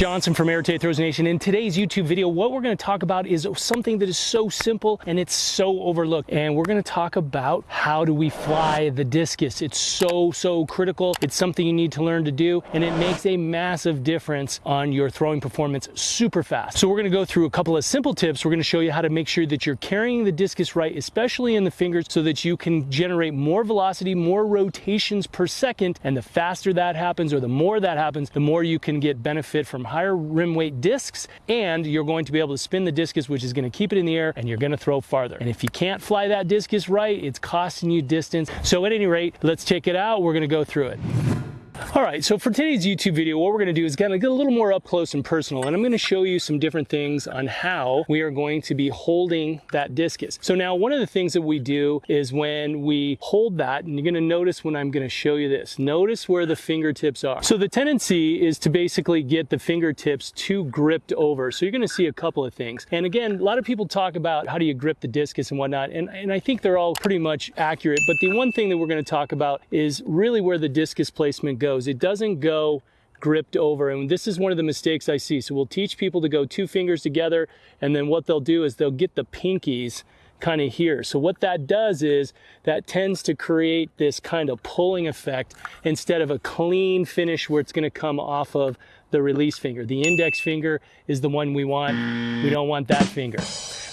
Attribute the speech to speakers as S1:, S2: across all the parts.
S1: Johnson from Air Throws Nation. In today's YouTube video, what we're going to talk about is something that is so simple and it's so overlooked. And we're going to talk about how do we fly the discus. It's so, so critical. It's something you need to learn to do, and it makes a massive difference on your throwing performance super fast. So we're going to go through a couple of simple tips. We're going to show you how to make sure that you're carrying the discus right, especially in the fingers, so that you can generate more velocity, more rotations per second. And the faster that happens, or the more that happens, the more you can get benefit from higher rim weight discs and you're going to be able to spin the discus which is going to keep it in the air and you're going to throw farther. And if you can't fly that discus right, it's costing you distance. So at any rate, let's check it out. We're going to go through it. All right, so for today's YouTube video, what we're gonna do is of get a little more up close and personal, and I'm gonna show you some different things on how we are going to be holding that discus. So now one of the things that we do is when we hold that, and you're gonna notice when I'm gonna show you this, notice where the fingertips are. So the tendency is to basically get the fingertips too gripped over. So you're gonna see a couple of things. And again, a lot of people talk about how do you grip the discus and whatnot, and, and I think they're all pretty much accurate, but the one thing that we're gonna talk about is really where the discus placement goes goes. It doesn't go gripped over. And this is one of the mistakes I see. So we'll teach people to go two fingers together. And then what they'll do is they'll get the pinkies kind of here. So what that does is that tends to create this kind of pulling effect instead of a clean finish where it's going to come off of the release finger. The index finger is the one we want. We don't want that finger.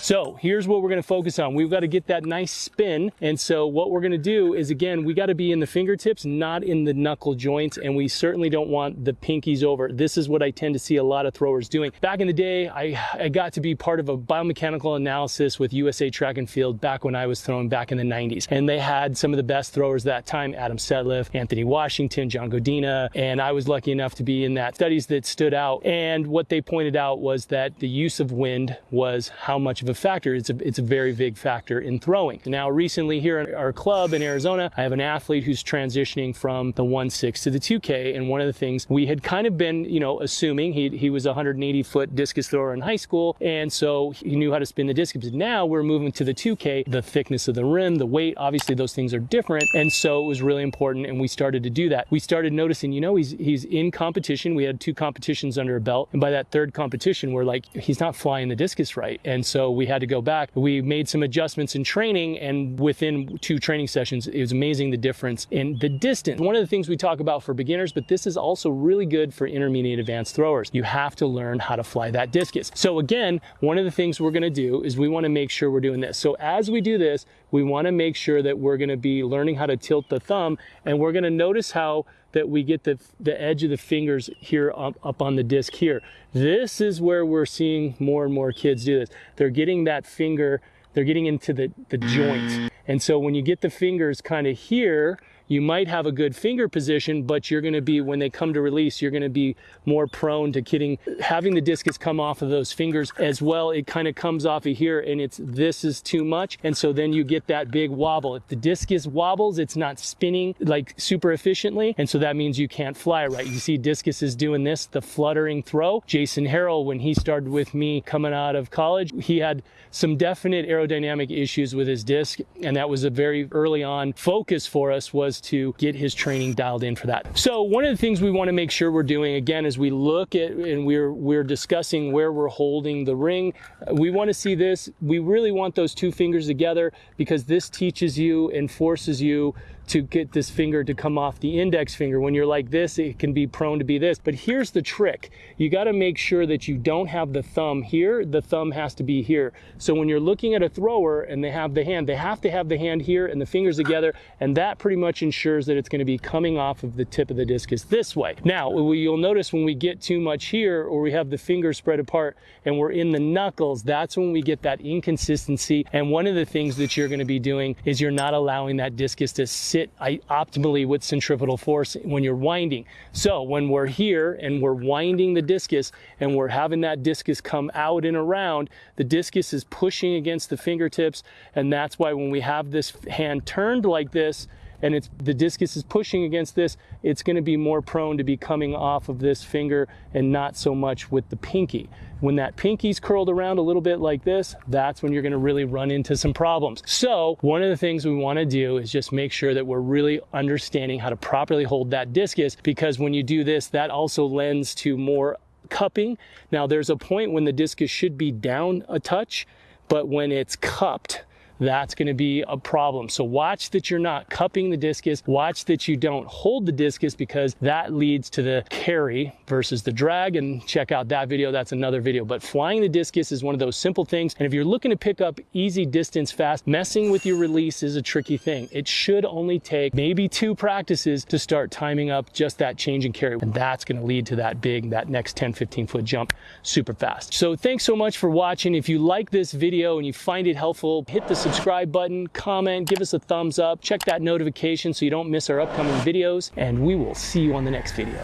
S1: So here's what we're gonna focus on. We've got to get that nice spin. And so what we're gonna do is again, we gotta be in the fingertips, not in the knuckle joints. And we certainly don't want the pinkies over. This is what I tend to see a lot of throwers doing. Back in the day, I, I got to be part of a biomechanical analysis with USA Track and Field back when I was throwing back in the 90s. And they had some of the best throwers that time, Adam Setliff, Anthony Washington, John Godina. And I was lucky enough to be in that studies that stood out. And what they pointed out was that the use of wind was how much of a factor. It's a, it's a very big factor in throwing. Now, recently here at our club in Arizona, I have an athlete who's transitioning from the 1-6 to the 2K. And one of the things we had kind of been, you know, assuming he, he was a 180 foot discus thrower in high school. And so he knew how to spin the discus. Now we're moving to the 2K, the thickness of the rim, the weight, obviously those things are different. And so it was really important. And we started to do that. We started noticing, you know, he's, he's in competition. We had two competitions under a belt. And by that third competition, we're like, he's not flying the discus right. And so we had to go back. We made some adjustments in training and within two training sessions, it was amazing the difference in the distance. One of the things we talk about for beginners, but this is also really good for intermediate advanced throwers. You have to learn how to fly that discus. So again, one of the things we're gonna do is we wanna make sure we're doing this. So as we do this, we wanna make sure that we're gonna be learning how to tilt the thumb and we're gonna notice how that we get the, the edge of the fingers here up, up on the disc here. This is where we're seeing more and more kids do this. They're getting that finger, they're getting into the, the joint. And so when you get the fingers kind of here, you might have a good finger position, but you're gonna be, when they come to release, you're gonna be more prone to getting, having the discus come off of those fingers as well. It kind of comes off of here and it's, this is too much. And so then you get that big wobble. If the discus wobbles, it's not spinning like super efficiently. And so that means you can't fly right. You see discus is doing this, the fluttering throw. Jason Harrell, when he started with me coming out of college, he had some definite aerodynamic issues with his disc. And that was a very early on focus for us was to get his training dialed in for that. So one of the things we want to make sure we're doing again as we look at and we're we're discussing where we're holding the ring, uh, we want to see this. We really want those two fingers together because this teaches you and forces you to get this finger to come off the index finger. When you're like this, it can be prone to be this. But here's the trick. You got to make sure that you don't have the thumb here. The thumb has to be here. So when you're looking at a thrower and they have the hand, they have to have the hand here and the fingers together. And that pretty much ensures that it's going to be coming off of the tip of the discus this way. Now, you'll notice when we get too much here or we have the fingers spread apart and we're in the knuckles, that's when we get that inconsistency. And one of the things that you're going to be doing is you're not allowing that discus to sit sit optimally with centripetal force when you're winding. So when we're here and we're winding the discus and we're having that discus come out and around, the discus is pushing against the fingertips. And that's why when we have this hand turned like this, and it's the discus is pushing against this, it's going to be more prone to be coming off of this finger and not so much with the pinky. When that pinky's curled around a little bit like this, that's when you're going to really run into some problems. So one of the things we want to do is just make sure that we're really understanding how to properly hold that discus because when you do this, that also lends to more cupping. Now there's a point when the discus should be down a touch, but when it's cupped, that's going to be a problem. So watch that you're not cupping the discus. Watch that you don't hold the discus because that leads to the carry versus the drag. And check out that video. That's another video. But flying the discus is one of those simple things. And if you're looking to pick up easy distance fast, messing with your release is a tricky thing. It should only take maybe two practices to start timing up just that change and carry. And that's going to lead to that big, that next 10, 15 foot jump super fast. So thanks so much for watching. If you like this video and you find it helpful, hit the subscribe button, comment, give us a thumbs up, check that notification so you don't miss our upcoming videos, and we will see you on the next video.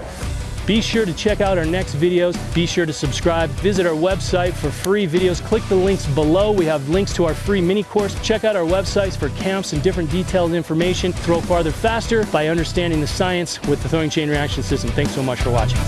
S1: Be sure to check out our next videos. Be sure to subscribe. Visit our website for free videos. Click the links below. We have links to our free mini course. Check out our websites for camps and different detailed information. Throw farther faster by understanding the science with the throwing chain reaction system. Thanks so much for watching.